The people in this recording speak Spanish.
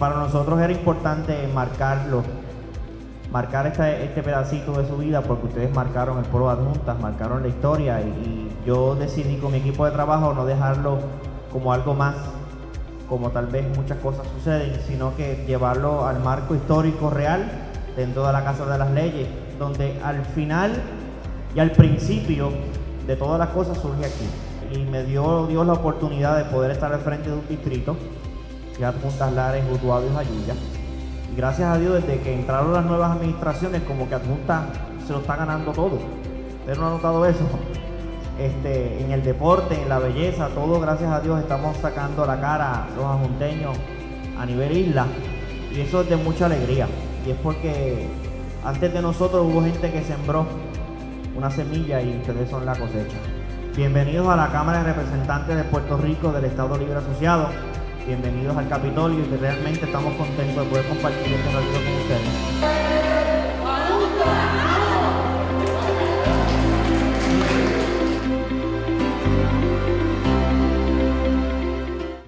para nosotros era importante marcarlo, marcar este, pedacito de su vida porque ustedes marcaron el pueblo adjuntas, marcaron la historia y, y yo decidí con mi equipo de trabajo no dejarlo como algo más como tal vez muchas cosas suceden, sino que llevarlo al marco histórico real dentro de la Casa de las Leyes, donde al final y al principio de todas las cosas surge aquí. Y me dio Dios la oportunidad de poder estar al frente de un distrito, que es Adjuntas Lares, Utuado y Jayuya. Gracias a Dios, desde que entraron las nuevas administraciones, como que Adjuntas se lo está ganando todo. ¿Ustedes no han notado eso? Este, en el deporte, en la belleza, todo gracias a Dios estamos sacando la cara los ajunteños a nivel isla y eso es de mucha alegría y es porque antes de nosotros hubo gente que sembró una semilla y ustedes son la cosecha. Bienvenidos a la Cámara de Representantes de Puerto Rico del Estado Libre Asociado. Bienvenidos al Capitolio y realmente estamos contentos de poder compartir este ratito con ustedes.